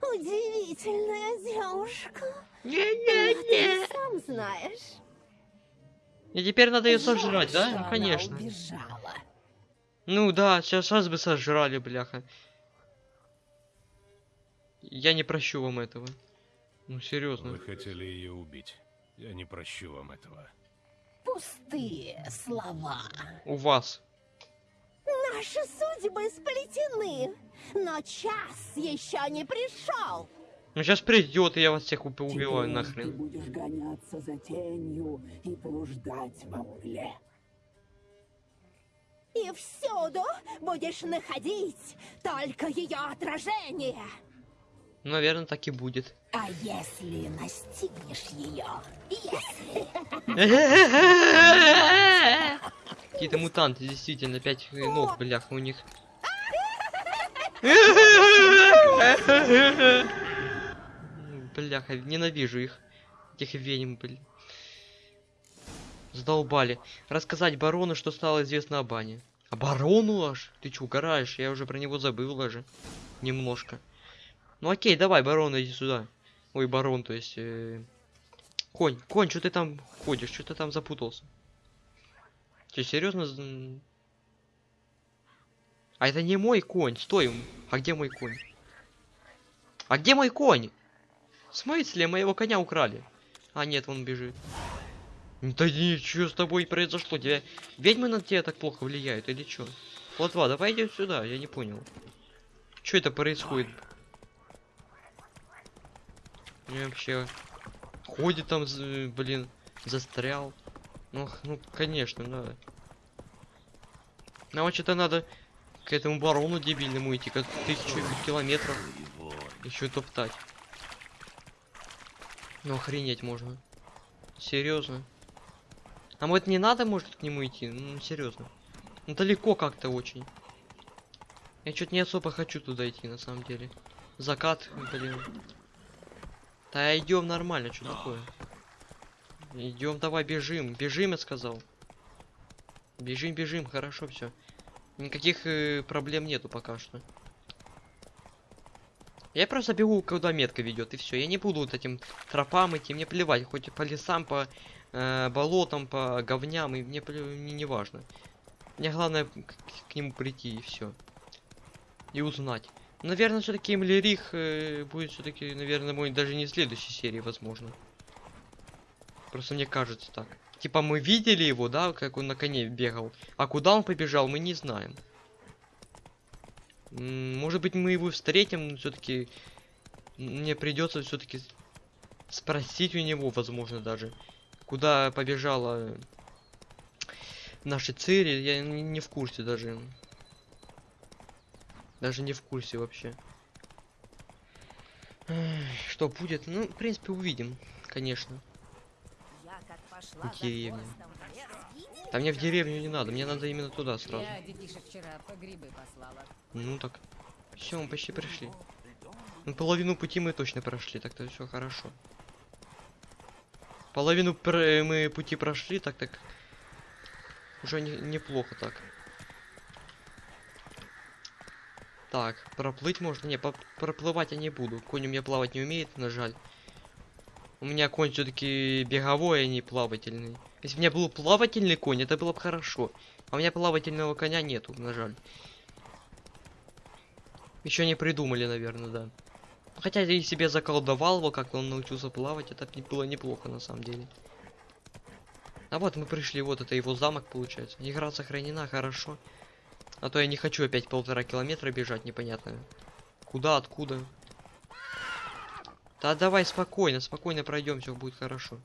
Удивительная девушка. Не-не-не! ты сам знаешь. И теперь надо ее сожрать, да? она Конечно. убежала. Ну да, сейчас, сейчас бы сожрали, бляха. Я не прощу вам этого. Ну, серьезно. Вы хотели ее убить. Я не прощу вам этого. Пустые слова. У вас. Наши судьбы сплетены, но час еще не пришел. Ну сейчас придет, и я вас всех уб- убиваю Теперь нахрен. Ты будешь гоняться за тенью и блуждать во мгле. И всюду будешь находить только ее отражение. Наверное, так и будет. А если настигнешь ее? Если... Какие-то мутанты, действительно, пять ног, бляха, у них. Бляха, ненавижу их. Этих ведьм, блин. Задолбали. Рассказать барону, что стало известно о бане. А барону аж? Ты чё, угораешь? Я уже про него забыл даже. Немножко. Ну окей, давай, барон, иди сюда. Ой, барон, то есть... э, Конь, конь, что ты там ходишь? Что ты там запутался? Че, серьезно? А это не мой конь, стой. А где мой конь? А где мой конь? В смысле, моего коня украли? А, нет, он бежит. Да ничего с тобой произошло? Тебя ведьмы на тебя так плохо влияют или что? Плотва, давай иди сюда, я не понял. Что это происходит? Я вообще ходит там, блин, застрял. Ну, ну, конечно, надо. Нам что-то надо к этому барону дебильному идти, как тысячу километров еще топтать. Ну охренеть можно. Серьезно. А вот не надо, может, к нему идти? Ну, серьезно. Ну, далеко как-то очень. Я что-то не особо хочу туда идти, на самом деле. Закат, блин. Да идем нормально, что такое? Идем, давай бежим. Бежим, я сказал. Бежим, бежим, хорошо все. Никаких э, проблем нету пока что. Я просто бегу, куда метка ведет, и все. Я не буду вот этим тропам идти, мне плевать, хоть по лесам, по э, болотам, по говням, и мне, мне не важно. Мне главное к, к нему прийти и все. И узнать. Наверное, все-таки Эмлерих э, будет все-таки, наверное, мой даже не следующей серии, возможно. Просто мне кажется так. Типа мы видели его, да, как он на коне бегал. А куда он побежал, мы не знаем. Может быть, мы его встретим, но все-таки мне придется все-таки спросить у него, возможно, даже, куда побежала наши цели. Я не в курсе даже. Даже не в курсе вообще. Что будет? Ну, в принципе, увидим, конечно. В лес, Да мне в деревню не надо, мне надо именно туда сразу. Ну так. Все, мы почти пришли. Ну, половину пути мы точно прошли, так-то все хорошо. Половину мы пути прошли, так так. Уже не- неплохо так. Так, проплыть можно? Не, проплывать я не буду. Конь у меня плавать не умеет, на жаль. У меня конь все-таки беговой, а не плавательный. Если бы у меня был плавательный конь, это было бы хорошо. А у меня плавательного коня нету, на жаль. Еще не придумали, наверное, да. Хотя я и себе заколдовал его, как он научился плавать, это было неплохо на самом деле. А вот мы пришли, вот это его замок получается. Игра сохранена, хорошо. А то я не хочу опять полтора километра бежать, непонятно. Куда, откуда. Да давай спокойно, спокойно пройдем, все будет хорошо.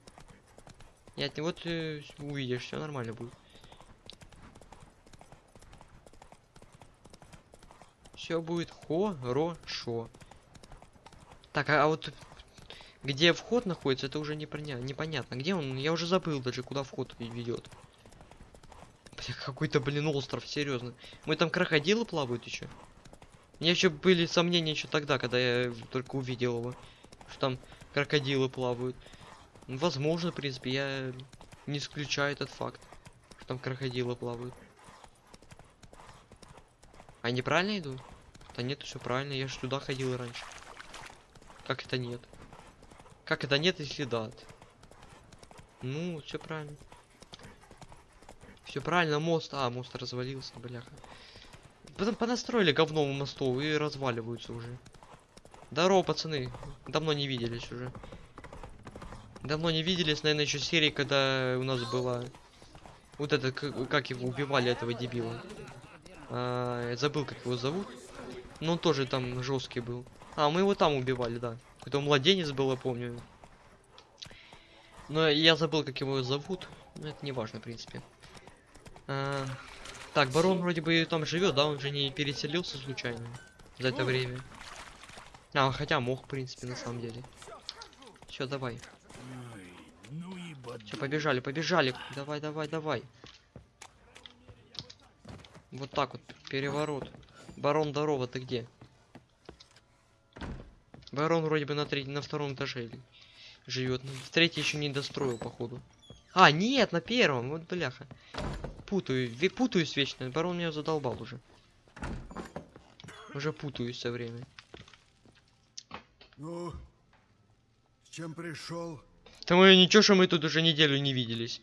Нет, вот э, увидишь, все нормально будет. Все будет хорошо. Так, а, вот где вход находится, это уже непоня- непонятно. Где он? Я уже забыл даже, куда вход ведет. Какой-то, блин, остров, серьезно. Мы там крокодилы плавают еще. Меня еще были сомнения еще тогда, когда я только увидел его. Что там крокодилы плавают. Ну, Возможно, в принципе, я не исключаю этот факт. Что там крокодилы плавают. А я неправильно иду? Да нет, все правильно, я же туда ходил раньше. Как это нет? Как это нет, если да? Ну, все правильно. Все правильно, мост. А, мост развалился, бляха. Потом понастроили говно в мосту и разваливаются уже. Здорово, пацаны. Давно не виделись уже. Давно не виделись, наверное, еще серии, когда у нас была... Вот это, как его убивали, этого дебила. А, я забыл, как его зовут. Но он тоже там жесткий был. А, мы его там убивали, да. Какой-то младенец был, я помню. Но я забыл, как его зовут. Но это не важно, в принципе. А, так, барон вроде бы там живет, да? Он же не переселился случайно за это время. А, хотя мог, в принципе, на самом деле. Все, давай. Все, побежали, побежали. Давай, давай, давай. Вот так вот, переворот. Барон, здорово, ты где? Барон вроде бы на третьем, на втором этаже живет. В третий еще не достроил, походу. А, нет, на первом, вот бляха. Путаю, путаюсь вечно. Барон меня задолбал уже. Уже путаюсь все время. Ну, с чем пришел? Да мы ничего, что мы тут уже неделю не виделись.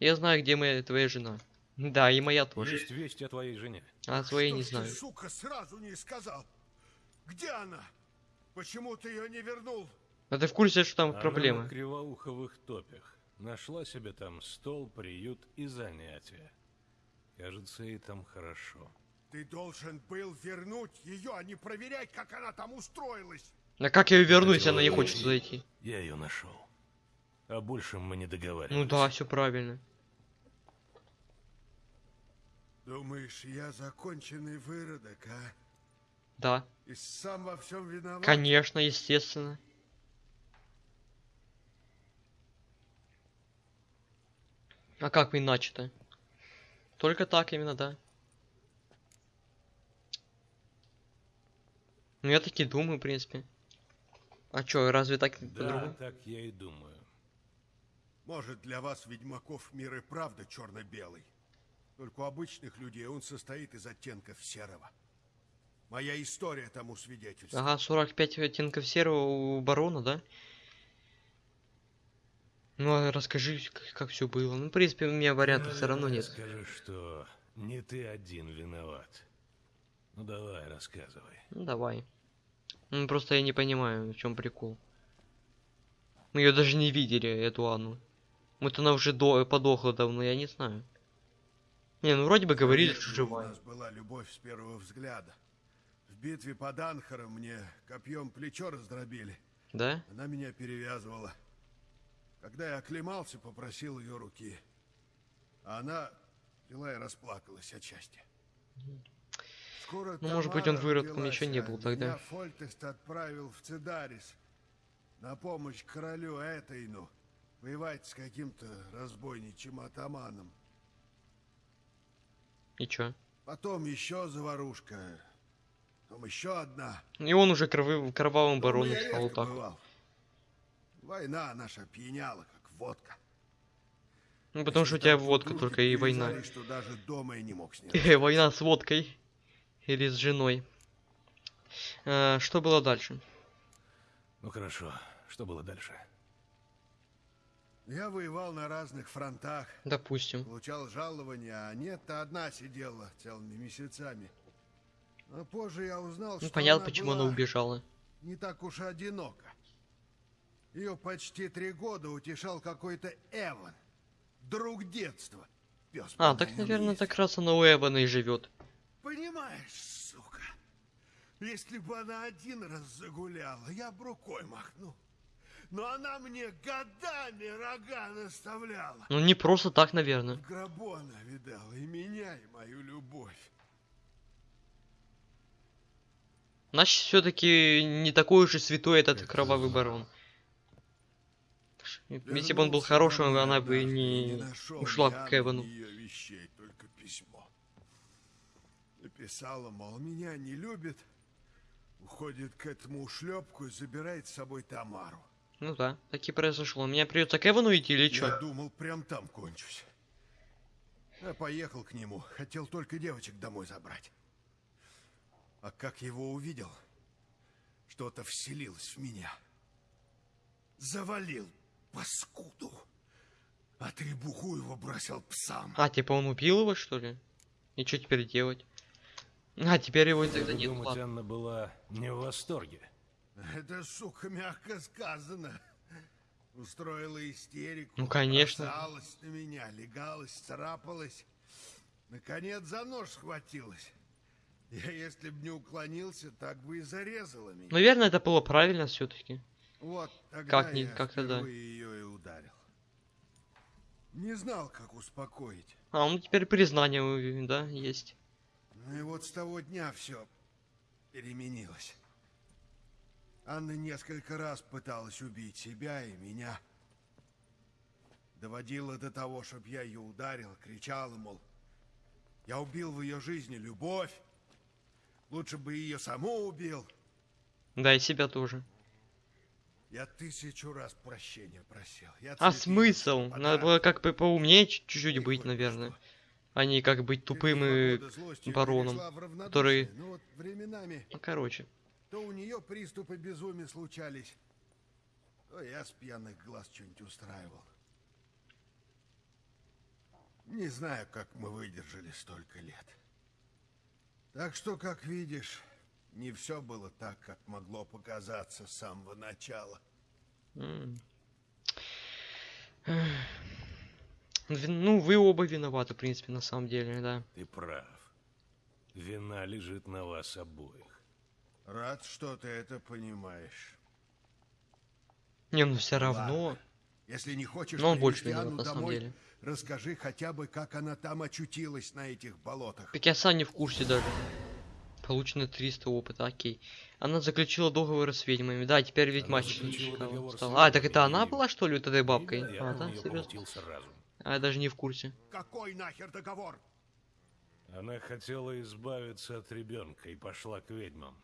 Я знаю, где моя твоя жена. Да, и моя тоже. Есть весть о твоей жене. А своей Что не ж ты, знаю. сука, сразу не сказал. Где она? Почему ты ее не вернул? А ты в курсе, что там Она проблемы? на кривоуховых топях. Нашла себе там стол, приют и занятия. Кажется, ей там хорошо. Ты должен был вернуть ее, а не проверять, как она там устроилась. А как ее верну, если она не хочет зайти? Я ее нашел. О большем мы не договаривались. Ну да, все правильно. Думаешь, я законченный выродок, а? Да, И сам во всем виноват? конечно, естественно. А как иначе-то? Только так именно, да. Ну я таки думаю, в принципе. А чё, разве так Да, по-другому? так я и думаю. Может, для вас, ведьмаков, мир и правда черно-белый. Только у обычных людей он состоит из оттенков серого. Моя история тому свидетельствует. Ага, 45 оттенков серого у барона, да? Ну, а расскажи, как, как все было. Ну, в принципе, у меня вариантов все равно нет. Скажи, что не ты один виноват. Ну давай, рассказывай. Ну, давай. Ну, просто я не понимаю, в чем прикол. Мы ее даже не видели, эту Анну. Мы-то она уже до... подохла давно, я не знаю. Не, ну вроде бы говорили, что У живая. нас была любовь с первого взгляда. В битве под Анхаром мне копьем плечо раздробили. Да? Она меня перевязывала. Когда я оклемался, попросил ее руки. А она взяла и расплакалась от счастья. Скоро Ну, может быть, он выродком еще не а был тогда. Фольтест отправил в Цедарис на помощь королю Этейну воевать с каким-то разбойничьим атаманом. И чё? Потом еще заварушка. Потом еще одна. И он уже кровы... кровавым бароном стал так. бывал. Война наша пьяняла, как водка. Ну, потому что у тебя водка только и война. Что даже дома я не мог [laughs] Война с водкой. Или с женой. А, что было дальше? Ну хорошо, что было дальше? Я воевал на разных фронтах, Допустим. получал жалования, а нет-то одна сидела целыми месяцами. А позже я узнал, Ну, что понятно, она почему она убежала. не так уж и одинока. Ее почти три года утешал какой-то Эван, друг детства. Пес А, так, наверное, так раз она у Эвана и живет. Понимаешь, сука, если бы она один раз загуляла, я б рукой махнул. Но она мне годами рога наставляла. Ну, не просто так, наверное. В гробу она видала и меня, и мою любовь. Значит, все-таки не такой уж и святой этот Это кровавый барон. Если бы он был хорошим, она бы не нашел ушла к Эвану. вещей. Написала, мол, меня не любит, уходит к этому ушлепку и забирает с собой Тамару. Ну да, так и произошло. Мне придется к Эвану идти или Я что? думал, прям там кончусь. Я поехал к нему, хотел только девочек домой забрать. А как его увидел, что-то вселилось в меня. Завалил паскуду. А требуху его бросил псам. А, типа он убил его, что ли? И что теперь делать? А, теперь его тогда нет. думать, ладно. Анна была не в восторге. Это, сука, мягко сказано. Устроила истерику. Ну, конечно. бросалась на меня, легалась, царапалась. Наконец за нож схватилась. Я, если б не уклонился, так бы и зарезала меня. Наверное, это было правильно все-таки. Вот тогда Как не- как тогда? ее и ударил. Не знал, как успокоить. А, ну теперь признание, да, есть. Ну и вот с того дня все переменилось. Анна несколько раз пыталась убить себя и меня. Доводила до того, чтобы я ее ударил, кричала, мол, я убил в ее жизни любовь. Лучше бы ее саму убил. Да, и себя тоже. Я тысячу раз прощения просил. Я А смысл? Надо подарки. было как бы поумнее чуть- чуть-чуть быть, наверное. что. А не как быть тупым и... бароном, который- Ну вот временами Ну, короче. То у нее приступы безумия случались, то я с пьяных глаз что-нибудь устраивал. Не знаю, как мы выдержали столько лет. Так что, как видишь, не все было так, как могло показаться с самого начала. Ну, вы оба виноваты, в принципе, на самом деле, да. Ты прав. Вина лежит на вас обоих. Рад, что ты это понимаешь. Не, ну все равно. Ладно. Если не хочешь Но он больше виноват, на самом деле. расскажи хотя бы, как она там очутилась на этих болотах. Так я сам не в курсе даже. Получено 300 опыта, окей. Она заключила договор с ведьмами. Да, теперь ведь Она матч заключила договор с стала. А, так это она была, что ли, вот этой бабкой? А, да, серьезно? А, я даже не в курсе. Какой нахер договор? Она хотела избавиться от ребенка и пошла к ведьмам.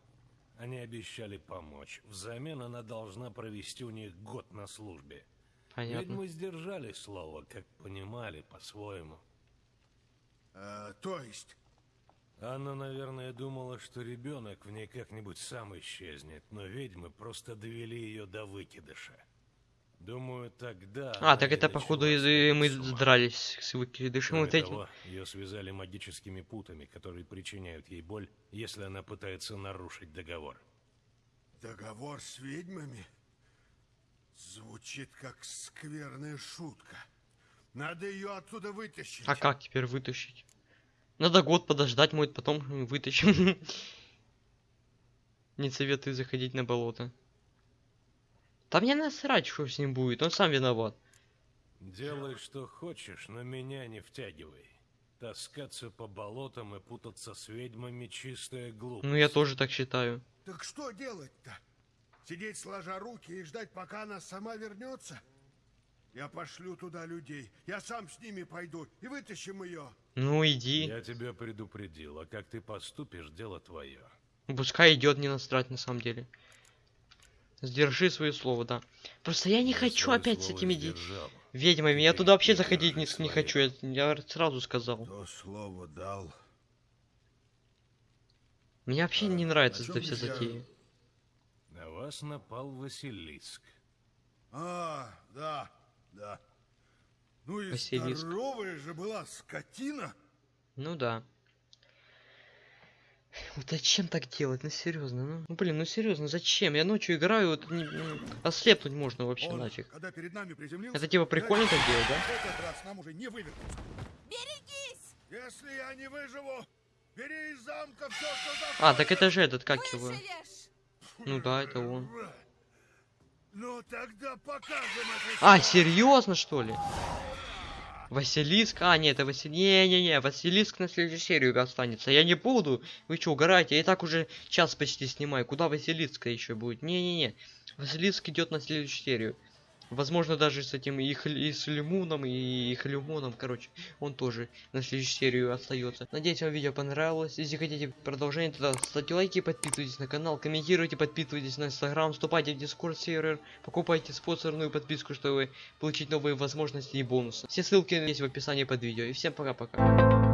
Они обещали помочь. Взамен она должна провести у них год на службе. Понятно. Ведьмы сдержали слово, как понимали по-своему. Э, то есть, Анна, наверное, думала, что ребенок в ней как-нибудь сам исчезнет, но ведьмы просто довели ее до выкидыша. Думаю, тогда... А, она так это походу начала и- и сходить мы с ума. дрались с выкидышем Кроме вот этим. того, ее связали магическими путами, которые причиняют ей боль, если она пытается нарушить договор. договор с ведьмами? Звучит как скверная шутка. Надо ее оттуда вытащить. А как теперь вытащить? Надо год подождать, может потом вытащим. [laughs] Не советую заходить на болото. Да мне насрать, что с ним будет, он сам виноват. Делай, что хочешь, но меня не втягивай. Таскаться по болотам и путаться с ведьмами — чистая глупость. Ну я тоже так считаю. Так что делать-то? Сидеть сложа руки и ждать, пока она сама вернется? Я пошлю туда людей. Я сам с ними пойду и вытащим ее. Ну иди. Я тебя предупредил, а как ты поступишь, дело твое. Пускай идет не насрать на самом деле. Сдержи свое слово, да. Просто я не Я хочу опять с этими сдержал. ведьмами. Я туда вообще заходить не, не хочу. Я, я сразу сказал. То слово дал. Мне вообще А, не нравится эта вся затея. На вас напал Василиск. А, да, да. Ну и Василиск. здоровая же была скотина. Ну да. Вот зачем так делать? Ну серьезно, ну. Ну, блин, ну серьезно, зачем? Я ночью играю, вот не- ну, ослепнуть можно вообще Он, нафиг. когда перед нами приземлился... Это типа прикольно так делать, да? Этот раз нам уже не вывернуться. Берегись! Если я не выживу, бери из замка все, что А, так это же этот, как его? Ну да, это он. Ну тогда покажем это. А, серьезно, что ли? Василиск? А, нет, это Василиск. Не-не-не, Василиск на следующую серию останется. Я не буду. Вы что, угораете? Я и так уже час почти снимаю. Куда Василиска еще будет? Не-не-не. Василиск идет на следующую серию. Возможно, даже с этим и, Хл- и с Лимуном, и Хлюмоном, короче, он тоже на следующую серию остается. Надеюсь, вам видео понравилось. Если хотите продолжение, тогда ставьте лайки, подписывайтесь на канал, комментируйте, подписывайтесь на инстаграм, вступайте в дискорд сервер, покупайте спонсорную подписку, чтобы получить новые возможности и бонусы. Все ссылки есть в описании под видео. И всем пока-пока.